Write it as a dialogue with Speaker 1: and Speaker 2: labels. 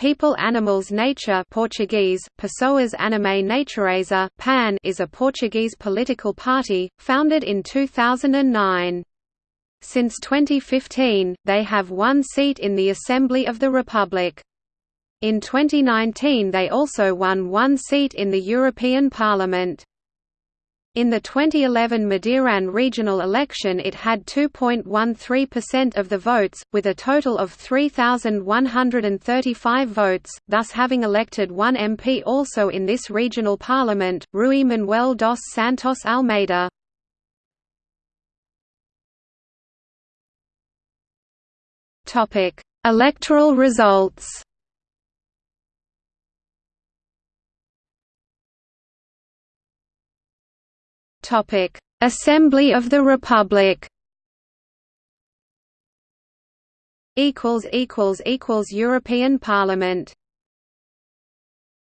Speaker 1: People Animals Nature Portuguese, Pessoas Animais Natureza PAN is a Portuguese political party, founded in 2009. Since 2015, they have one seat in the Assembly of the Republic. In 2019 they also won one seat in the European Parliament. In the 2011 Madeiran regional election it had 2.13% of the votes, with a total of 3,135 votes, thus having elected one MP also in this regional parliament, Rui Manuel dos Santos Almeida. Electoral results Topic: Assembly of the Republic. Equals equals equals European Parliament.